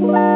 Bye.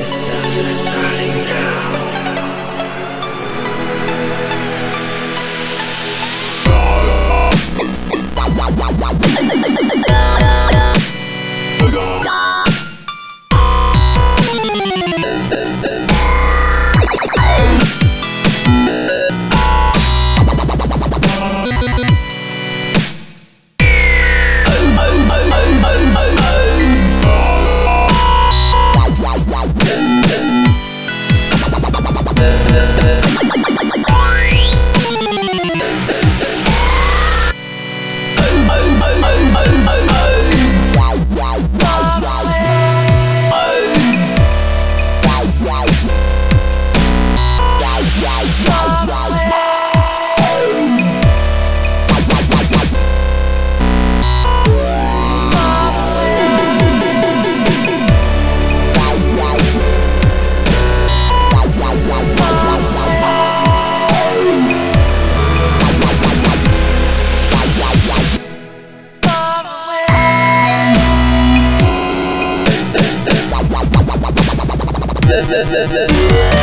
This stuff is starting now. Yeah.